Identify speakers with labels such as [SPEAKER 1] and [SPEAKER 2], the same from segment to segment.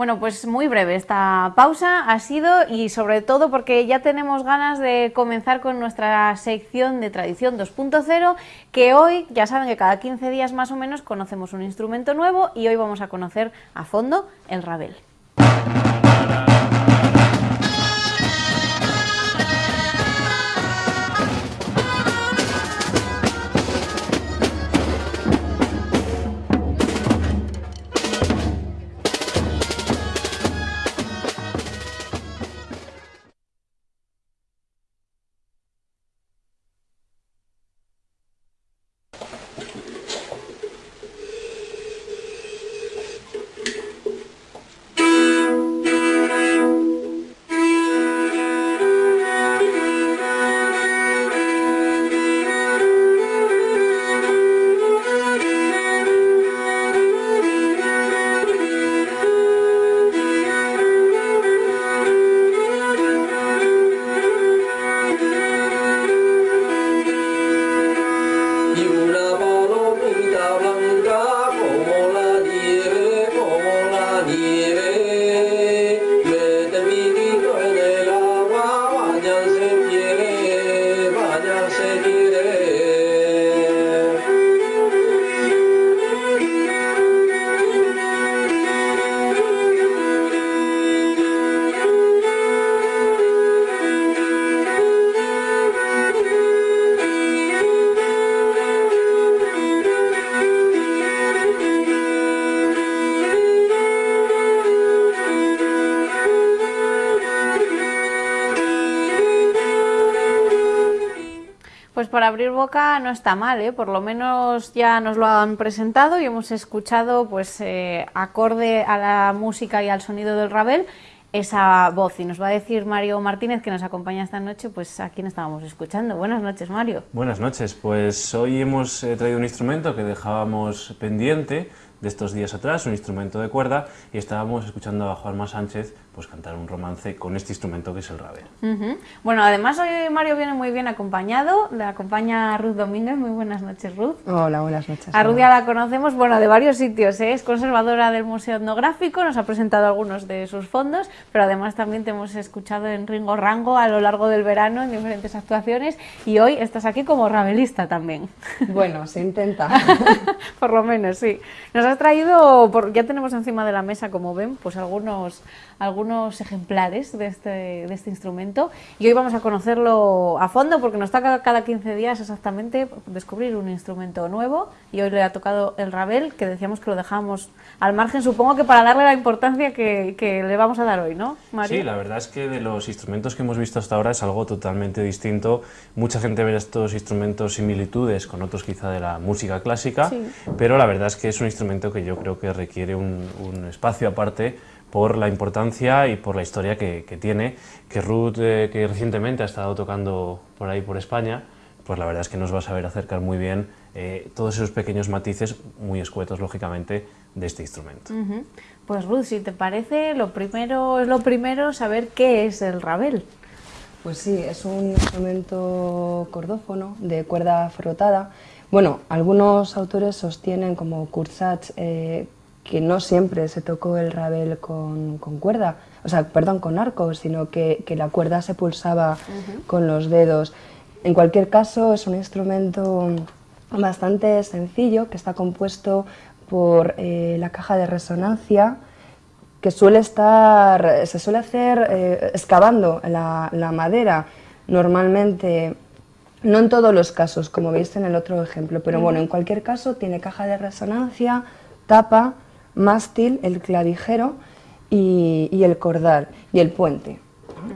[SPEAKER 1] Bueno, pues muy breve esta pausa ha sido y sobre todo porque ya tenemos ganas de comenzar con nuestra sección de Tradición 2.0 que hoy, ya saben que cada 15 días más o menos conocemos un instrumento nuevo y hoy vamos a conocer a fondo el rabel. Para abrir boca no está mal, ¿eh? por lo menos ya nos lo han presentado y hemos escuchado, pues eh, acorde a la música y al sonido del Ravel, esa voz. Y nos va a decir Mario Martínez, que nos acompaña esta noche, pues a quién estábamos escuchando. Buenas noches, Mario.
[SPEAKER 2] Buenas noches, pues hoy hemos eh, traído un instrumento que dejábamos pendiente de estos días atrás, un instrumento de cuerda, y estábamos escuchando a Juanma Sánchez pues cantar un romance con este instrumento que es el rabel.
[SPEAKER 1] Bueno, además hoy Mario viene muy bien acompañado, le acompaña Ruth Domínguez, muy buenas noches Ruth.
[SPEAKER 3] Hola, buenas noches.
[SPEAKER 1] A Ruth ya la conocemos, bueno, de varios sitios, ¿eh? es conservadora del Museo Etnográfico, nos ha presentado algunos de sus fondos, pero además también te hemos escuchado en Ringo Rango a lo largo del verano en diferentes actuaciones y hoy estás aquí como rabelista también.
[SPEAKER 3] Bueno, se intenta.
[SPEAKER 1] Por lo menos, sí. Nos has traído, ya tenemos encima de la mesa, como ven, pues algunos algunos ejemplares de este, de este instrumento y hoy vamos a conocerlo a fondo porque nos toca cada 15 días exactamente descubrir un instrumento nuevo y hoy le ha tocado el rabel que decíamos que lo dejamos al margen supongo que para darle la importancia que, que le vamos a dar hoy, ¿no,
[SPEAKER 2] Mario? Sí, la verdad es que de los instrumentos que hemos visto hasta ahora es algo totalmente distinto. Mucha gente ve estos instrumentos similitudes con otros quizá de la música clásica, pero la verdad es que es un instrumento que yo creo que requiere un, un espacio aparte por la importancia y por la historia que, tiene, que Ruth, eh, que recientemente ha estado tocando por ahí por España, pues la verdad es que nos va a saber acercar muy bien eh, todos esos pequeños matices, muy escuetos lógicamente, de este instrumento.
[SPEAKER 1] Pues Ruth, si te parece, lo primero es lo primero saber qué es el rabel.
[SPEAKER 3] Pues sí, es un instrumento cordófono de cuerda frotada. Bueno, algunos autores sostienen como Kurzach eh, que no siempre se tocó el rabel con, cuerda, o sea, perdón, con arco, sino que, la cuerda se pulsaba con los dedos. En cualquier caso, es un instrumento bastante sencillo que está compuesto por eh, la caja de resonancia que suele estar, se suele hacer eh, excavando la, la, madera, normalmente, no en todos los casos, como veis en el otro ejemplo, pero bueno, en cualquier caso tiene caja de resonancia, tapa, mástil, el clavijero y, el cordal y el puente.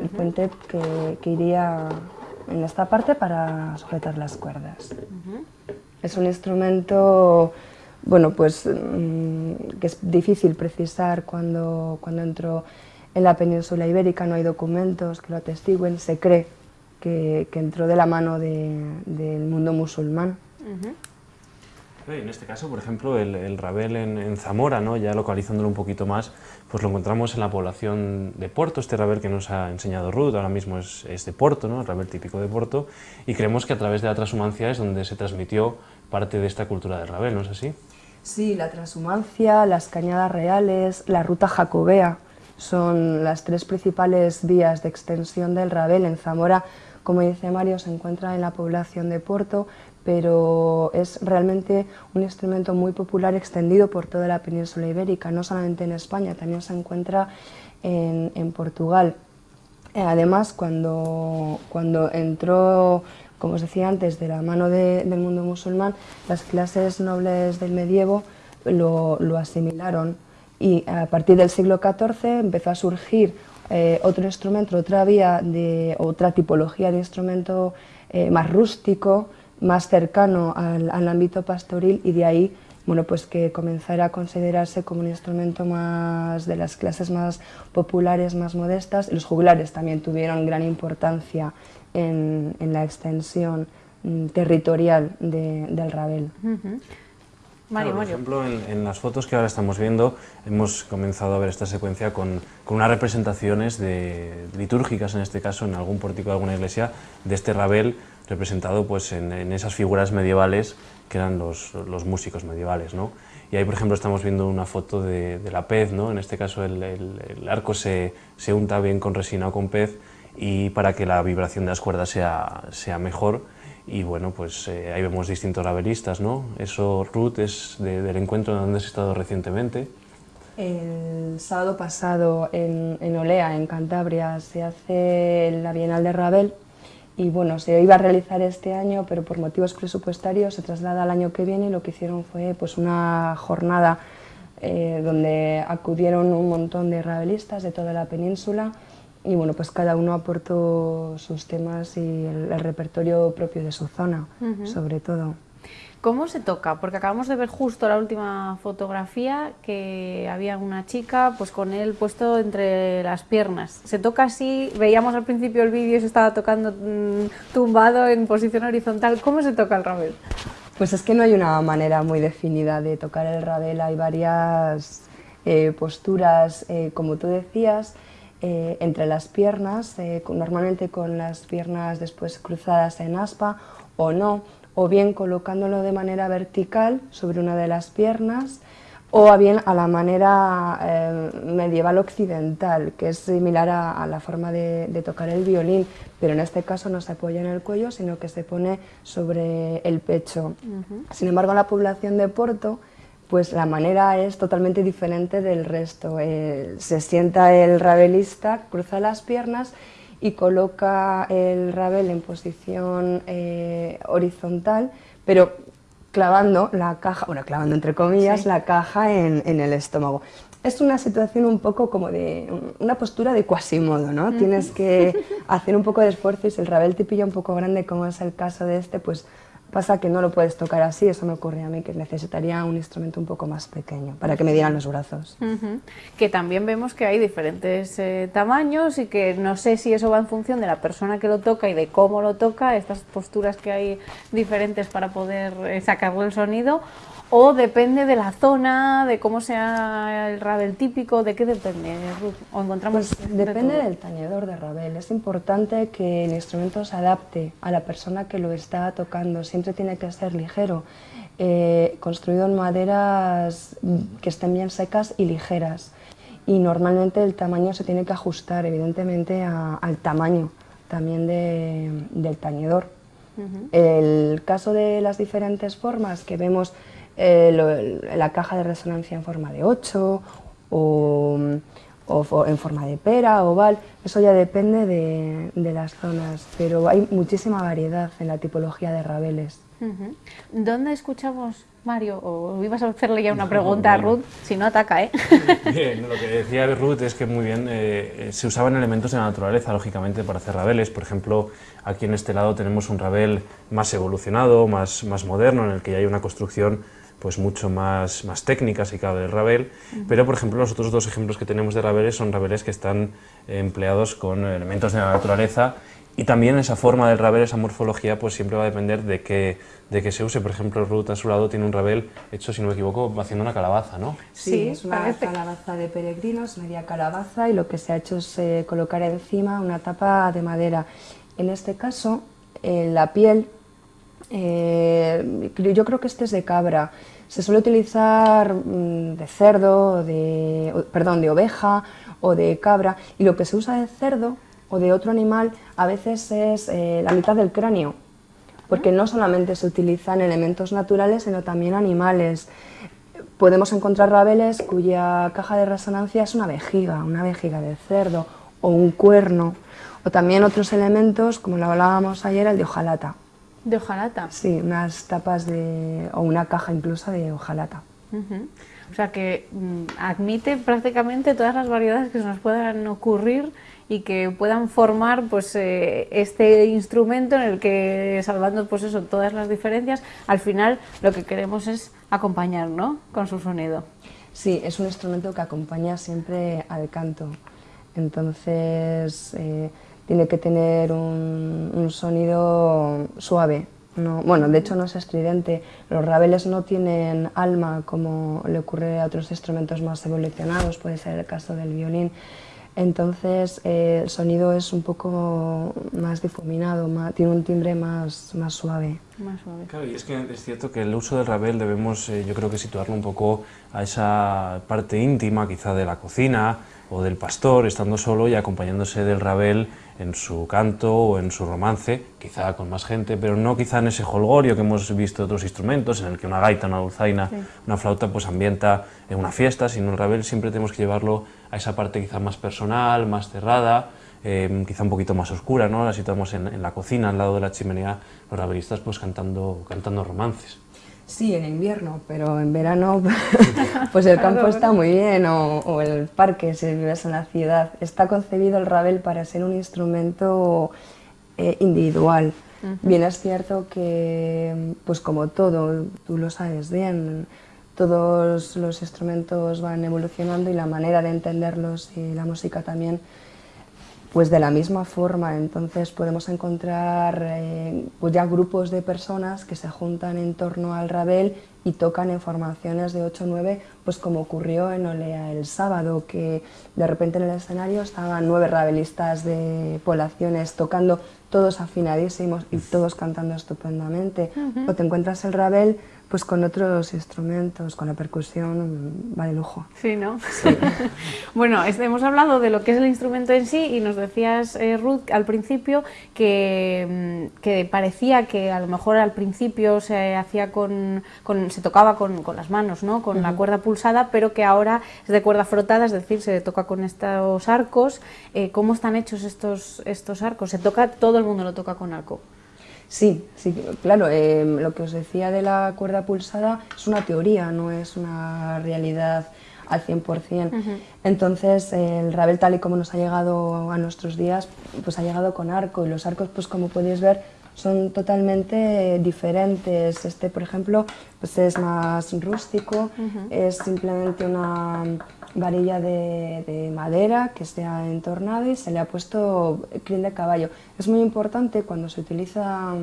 [SPEAKER 3] El puente que, iría en esta parte para sujetar las cuerdas. Es un instrumento bueno, pues, mm, que es difícil precisar cuando, cuando entró en la península ibérica, no hay documentos que lo atestiguen, se cree que, entró de la mano del mundo musulmán.
[SPEAKER 2] En este caso, por ejemplo, el, rabel en, Zamora, ¿no? ya localizándolo un poquito más, pues lo encontramos en la población de Porto, este rabel que nos ha enseñado Ruth, ahora mismo es, de Porto, ¿no? el rabel típico de Porto, y creemos que a través de la transhumancia es donde se transmitió parte de esta cultura del rabel, ¿no es así?
[SPEAKER 3] Sí, la transhumancia, las cañadas reales, la ruta jacobea son las tres principales vías de extensión del rabel. En Zamora, como dice Mario, se encuentra en la población de Porto, pero es realmente un instrumento muy popular extendido por toda la península ibérica, no solamente en España, también se encuentra en, Portugal. Eh, además, cuando, cuando entró como os decía antes, de la mano del mundo musulmán, las clases nobles del medievo lo, asimilaron y a partir del siglo XIV empezó a surgir eh, otro instrumento, otra vía, de, otra tipología de instrumento eh, más rústico, más cercano al, al, ámbito pastoril y de ahí bueno, pues que comenzara a considerarse como un instrumento más de las clases más populares, más modestas. Los juglares también tuvieron gran importancia en, la extensión mm, territorial del Rabel.
[SPEAKER 2] por ejemplo, en, las fotos que ahora estamos viendo, hemos comenzado a ver esta secuencia con, unas representaciones de, litúrgicas, en este caso, en algún pórtico de alguna iglesia, de este Rabel representado pues, en, esas figuras medievales que eran los, músicos medievales. ¿no? Y ahí, por ejemplo, estamos viendo una foto de, la pez, ¿no? en este caso el, el arco se, se, unta bien con resina o con pez y para que la vibración de las cuerdas sea, sea mejor. Y bueno, pues eh, ahí vemos distintos rabelistas, ¿no? Eso, Ruth, es del encuentro donde has estado recientemente.
[SPEAKER 3] El sábado pasado en, en, Olea, en Cantabria, se hace la Bienal de Rabel y bueno, se iba a realizar este año, pero por motivos presupuestarios se traslada al año que viene. Y lo que hicieron fue pues una jornada eh, donde acudieron un montón de rabelistas de toda la península. Y bueno, pues cada uno aportó sus temas y el, repertorio propio de su zona, sobre todo.
[SPEAKER 1] ¿Cómo se toca? Porque acabamos de ver justo la última fotografía que había una chica pues con él puesto entre las piernas. ¿Se toca así? Veíamos al principio el vídeo y se estaba tocando mm, tumbado en posición horizontal. ¿Cómo se toca el rabel?
[SPEAKER 3] Pues es que no hay una manera muy definida de tocar el rabel. Hay varias eh, posturas, eh, como tú decías, eh, entre las piernas, normalmente con las piernas después cruzadas en aspa o no, o bien colocándolo de manera vertical sobre una de las piernas, o bien a la manera eh, medieval occidental, que es similar a, la forma de, tocar el violín, pero en este caso no se apoya en el cuello, sino que se pone sobre el pecho. Sin embargo, la población de Porto pues la manera es totalmente diferente del resto. Eh, se sienta el rabelista, cruza las piernas y coloca el rabel en posición eh, horizontal, pero clavando la caja, bueno, clavando entre comillas, la caja en, el estómago. Es una situación un poco como de una postura de cuasimodo, ¿no? Tienes que hacer un poco de esfuerzo y si el rabel te pilla un poco grande, como es el caso de este, pues Pasa que no lo puedes tocar así, eso me ocurre a mí, que necesitaría un instrumento un poco más pequeño para que me dieran los brazos.
[SPEAKER 1] Que también vemos que hay diferentes eh, tamaños y que no sé si eso va en función de la persona que lo toca y de cómo lo toca, estas posturas que hay diferentes para poder eh, sacarle el sonido, ¿O depende de la zona, de cómo sea el rabel típico? ¿De qué depende, ¿O encontramos
[SPEAKER 3] pues depende del tañedor de rabel. Es importante que el instrumento se adapte a la persona que lo está tocando. Siempre tiene que ser ligero, eh, construido en maderas que estén bien secas y ligeras. Y normalmente el tamaño se tiene que ajustar, evidentemente, al tamaño también del tañedor. El caso de las diferentes formas que vemos eh, la caja de resonancia en forma de 8 o, en forma de pera, oval, eso ya depende de, las zonas, pero hay muchísima variedad en la tipología de rabeles.
[SPEAKER 1] ¿Dónde escuchamos, Mario? ¿O ibas a hacerle ya una pregunta a Ruth? Si no, ataca, ¿eh?
[SPEAKER 2] Bien, lo que decía Ruth es que muy bien eh, se usaban elementos de la naturaleza, lógicamente, para hacer rabeles. Por ejemplo, aquí en este lado tenemos un rabel más evolucionado, más, más moderno, en el que ya hay una construcción pues mucho más, más técnicas y cabe el Ravel, pero por ejemplo los otros dos ejemplos que tenemos de Raveles son Raveles que están empleados con elementos de la naturaleza y también esa forma del Ravel, esa morfología, pues siempre va a depender de que, de que se use. Por ejemplo, Ruth a su lado tiene un Ravel hecho, si no me equivoco, haciendo una calabaza, ¿no?
[SPEAKER 3] Sí, es una calabaza de peregrinos, media calabaza, y lo que se ha hecho es eh, colocar encima una tapa de madera. En este caso, la piel Eh, yo creo que este es de cabra. Se suele utilizar mm, de cerdo, de, perdón, de oveja o de cabra. Y lo que se usa de cerdo o de otro animal a veces es eh, la mitad del cráneo. Porque no solamente se utilizan elementos naturales, sino también animales. Podemos encontrar rabeles cuya caja de resonancia es una vejiga, una vejiga de cerdo o un cuerno. O también otros elementos, como lo hablábamos ayer, el de hojalata.
[SPEAKER 1] ¿De hojalata?
[SPEAKER 3] Sí, unas tapas de, o una caja incluso de hojalata.
[SPEAKER 1] O sea que mm, admite prácticamente todas las variedades que se nos puedan ocurrir y que puedan formar pues eh, este instrumento en el que salvando pues eso todas las diferencias al final lo que queremos es acompañar ¿no? con su sonido
[SPEAKER 3] sí es un instrumento que acompaña siempre al canto entonces eh, tiene que tener un, sonido suave. No, bueno, de hecho no es estridente. Los rabeles no tienen alma como le ocurre a otros instrumentos más evolucionados, puede ser el caso del violín. Entonces eh, el sonido es un poco más difuminado, tiene un timbre más, más suave.
[SPEAKER 1] Más suave.
[SPEAKER 2] Claro, y es que es cierto que el uso del rabel debemos, eh, yo creo que situarlo un poco a esa parte íntima quizá de la cocina o del pastor, estando solo y acompañándose del rabel en su canto o en su romance, quizá con más gente, pero no quizá en ese holgorio que hemos visto de otros instrumentos, en el que una gaita, una dulzaina, una flauta pues ambienta en una fiesta, sino el rabel siempre tenemos que llevarlo a esa parte quizá más personal, más cerrada, eh, quizá un poquito más oscura, ¿no? la situamos en, en, la cocina, al lado de la chimenea, los rabelistas pues cantando, cantando romances.
[SPEAKER 3] Sí, en invierno, pero en verano pues el campo está muy bien o, el parque si vives en la ciudad. Está concebido el rabel para ser un instrumento eh, individual. Bien es cierto que, pues como todo, tú lo sabes bien, todos los instrumentos van evolucionando y la manera de entenderlos y la música también pues de la misma forma, entonces podemos encontrar eh, pues ya grupos de personas que se juntan en torno al rabel y tocan en formaciones de 8 o 9, pues como ocurrió en Olea el sábado, que de repente en el escenario estaban nueve rabelistas de poblaciones tocando todos afinadísimos y todos cantando estupendamente. O te encuentras el rabel pues con otros instrumentos, con la percusión, va de lujo.
[SPEAKER 1] Sí, ¿no? bueno, hemos hablado de lo que es el instrumento en sí y nos decías, eh, Ruth, al principio que, mm, que, parecía que a lo mejor al principio se hacía con, se tocaba con, con, las manos, ¿no? Con la cuerda pulsada, pero que ahora es de cuerda frotada, es decir, se toca con estos arcos. Eh, ¿Cómo están hechos estos, estos arcos? ¿Se toca, todo el mundo lo toca con arco?
[SPEAKER 3] Sí, sí, claro, em, lo que os decía de la cuerda pulsada es una teoría, no es una realidad al 100%. Entonces, el rabel tal y como nos ha llegado a nuestros días, pues ha llegado con arco y los arcos, pues como podéis ver, son totalmente diferentes. Este, por ejemplo, pues es más rústico, es simplemente una varilla de, madera que se ha entornado y se le ha puesto crin de caballo. Es muy importante cuando se utiliza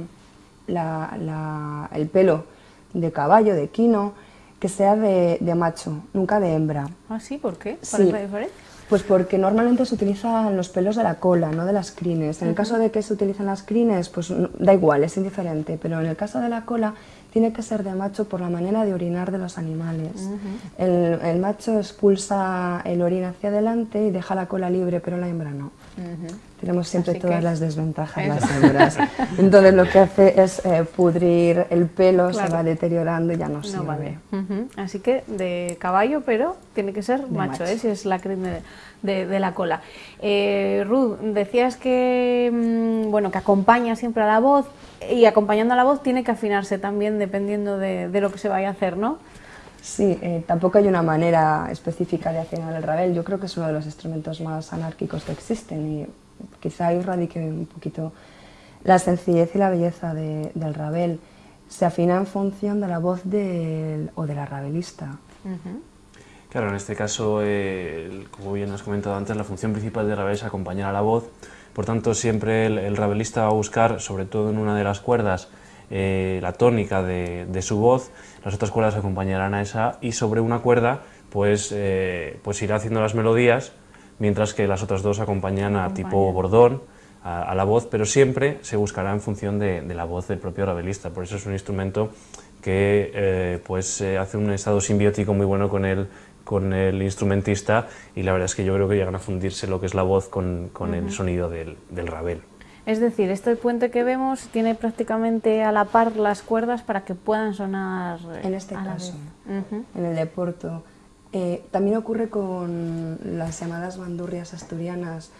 [SPEAKER 3] el pelo de caballo, de quino, que sea de, macho, nunca de hembra.
[SPEAKER 1] ¿Ah, sí? ¿Por qué? ¿Cuál es la diferencia?
[SPEAKER 3] Pues porque normalmente se utilizan los pelos de la cola, no de las crines. En el caso de que se utilicen las crines, pues da igual, es indiferente, pero en el caso de la cola tiene que ser de macho por la manera de orinar de los animales. el, macho expulsa el orín hacia adelante y deja la cola libre, pero la hembra no. Tenemos siempre todas las desventajas las hembras. Entonces lo que hace es eh, pudrir el pelo, se va deteriorando y ya no, no Vale.
[SPEAKER 1] Así que de caballo, pero tiene que ser macho, ¿eh? si es la crema de, la cola. Eh, Ruth, decías que, mm, bueno, que acompaña siempre a la voz y acompañando a la voz tiene que afinarse también dependiendo de, lo que se vaya a hacer, ¿no?
[SPEAKER 3] Sí, eh, tampoco hay una manera específica de afinar el rabel. Yo creo que es uno de los instrumentos más anárquicos que existen y quizá ahí radique un poquito la sencillez y la belleza del rabel. Se afina en función de la voz del, o de la rabelista.
[SPEAKER 2] Claro, en este caso, eh, como bien has comentado antes, la función principal del rabel es acompañar a la voz por tanto, siempre el, rabelista va a buscar, sobre todo en una de las cuerdas, eh, la tónica de, su voz, las otras cuerdas acompañarán a esa y sobre una cuerda pues, eh, pues irá haciendo las melodías, mientras que las otras dos acompañan a tipo bordón, a, la voz, pero siempre se buscará en función de, la voz del propio rabelista. Por eso es un instrumento que eh, pues, eh, hace un estado simbiótico muy bueno con el, con el instrumentista y la verdad es que yo creo que llegan a fundirse lo que es la voz con, con el sonido del, del rabel.
[SPEAKER 1] Es decir, este puente que vemos tiene prácticamente a la par las cuerdas para que puedan sonar
[SPEAKER 3] En este caso, en el de Porto. Eh, también ocurre con las llamadas bandurrias asturianas,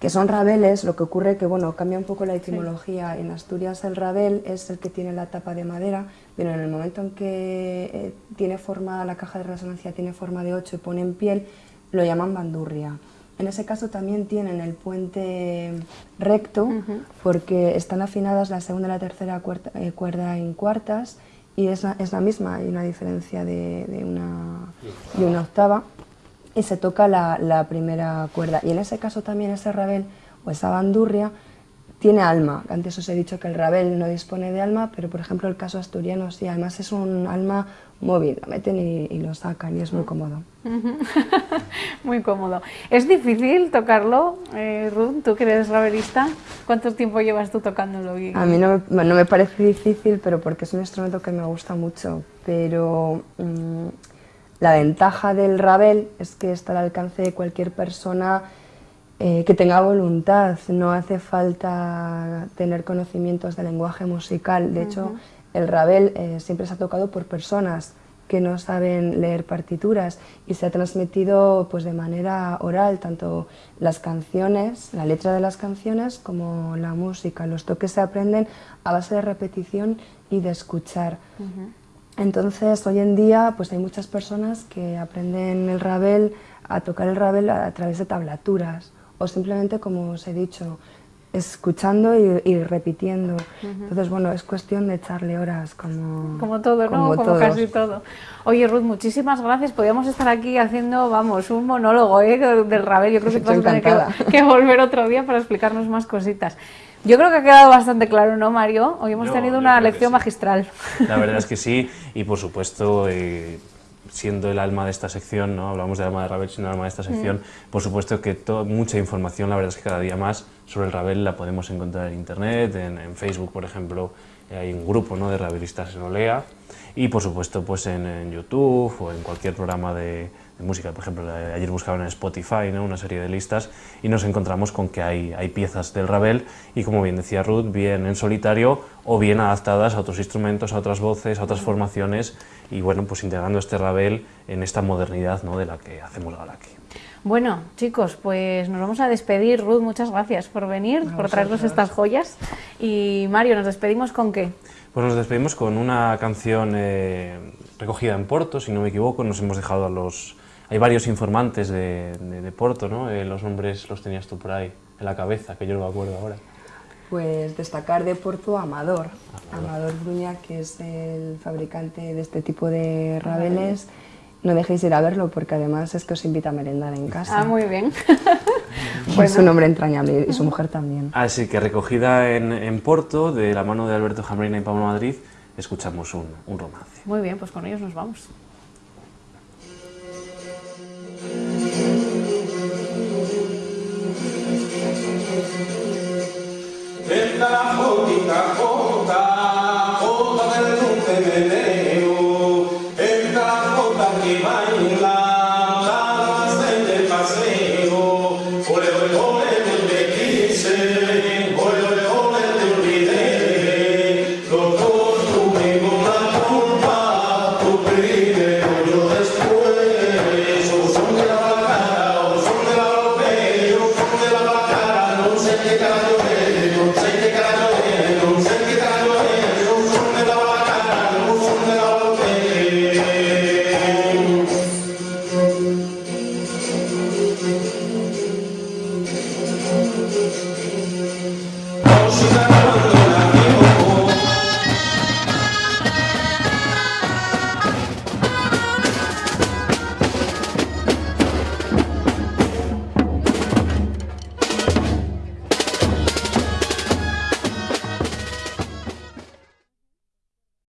[SPEAKER 3] que son rabeles, lo que ocurre que bueno, cambia un poco la etimología. En Asturias el rabel es el que tiene la tapa de madera, pero en el momento en que eh, tiene forma, la caja de resonancia tiene forma de 8 y pone en piel, lo llaman bandurria. En ese caso también tienen el puente recto, porque están afinadas la segunda y la tercera eh, cuerda en cuartas, y es la, es la misma, hay una diferencia de, de, una, de una octava y se toca la, primera cuerda. Y en ese caso también ese rabel o esa bandurria tiene alma. Antes os he dicho que el rabel no dispone de alma, pero por ejemplo el caso asturiano sí, además es un alma móvil, lo meten y, lo sacan y es muy cómodo.
[SPEAKER 1] muy cómodo. ¿Es difícil tocarlo, eh, Ruth, tú que eres rabelista? ¿Cuánto tiempo llevas tú tocándolo?
[SPEAKER 3] A mí no me, no me, parece difícil, pero porque es un instrumento que me gusta mucho, pero... Mm, la ventaja del rabel es que está al alcance de cualquier persona eh, que tenga voluntad, no hace falta tener conocimientos de lenguaje musical. De hecho, el rabel eh, siempre se ha tocado por personas que no saben leer partituras y se ha transmitido pues, de manera oral, tanto las canciones, la letra de las canciones, como la música. Los toques se aprenden a base de repetición y de escuchar. Entonces, hoy en día pues hay muchas personas que aprenden el rabel, a tocar el rabel a, través de tablaturas o simplemente, como os he dicho, escuchando y, repitiendo. Entonces, bueno, es cuestión de echarle horas como...
[SPEAKER 1] Como todo, ¿no? Como, casi todo. Oye, Ruth, muchísimas gracias. Podríamos estar aquí haciendo, vamos, un monólogo ¿eh? del rabel. Yo creo que vas a tener que volver otro día para explicarnos más cositas. Yo creo que ha quedado bastante claro, ¿no, Mario? Hoy hemos tenido una lección magistral.
[SPEAKER 2] La verdad es que sí, y por supuesto, eh, siendo el alma de esta sección, ¿no? hablamos del alma de Ravel, siendo el alma de esta sección, mm. por supuesto que mucha información, la verdad es que cada día más sobre el Ravel la podemos encontrar en Internet, en, Facebook, por ejemplo, hay un grupo ¿no? de rabelistas en Olea, y por supuesto pues en YouTube o en cualquier programa de, música. Por ejemplo, ayer buscaban en Spotify ¿no? una serie de listas y nos encontramos con que hay, hay piezas del Ravel y como bien decía Ruth, bien en solitario o bien adaptadas a otros instrumentos, a otras voces, a otras formaciones y bueno, pues integrando este Ravel en esta modernidad ¿no? de la que hacemos ahora aquí.
[SPEAKER 1] Bueno, chicos, pues nos vamos a despedir. Ruth, muchas gracias por venir, por traernos estas joyas. Y Mario, ¿nos despedimos con qué?
[SPEAKER 2] Pues nos despedimos con una canción eh, recogida en Porto, si no me equivoco. Nos hemos dejado a los, hay varios informantes de, de, Porto, ¿no? Eh, los nombres los tenías tú por ahí en la cabeza, que yo no me acuerdo ahora.
[SPEAKER 3] Pues destacar de Porto Amador, Amador, Bruña, que es el fabricante de este tipo de rabeles. No dejéis ir a verlo porque además es que os invita a merendar en casa.
[SPEAKER 1] Ah, muy bien.
[SPEAKER 3] pues un hombre entrañable y su mujer también.
[SPEAKER 2] Así que recogida en, en Porto, de la mano de Alberto Jambrina y Pablo Madrid, escuchamos un, un romance.
[SPEAKER 1] Muy bien, pues con ellos nos vamos.
[SPEAKER 4] de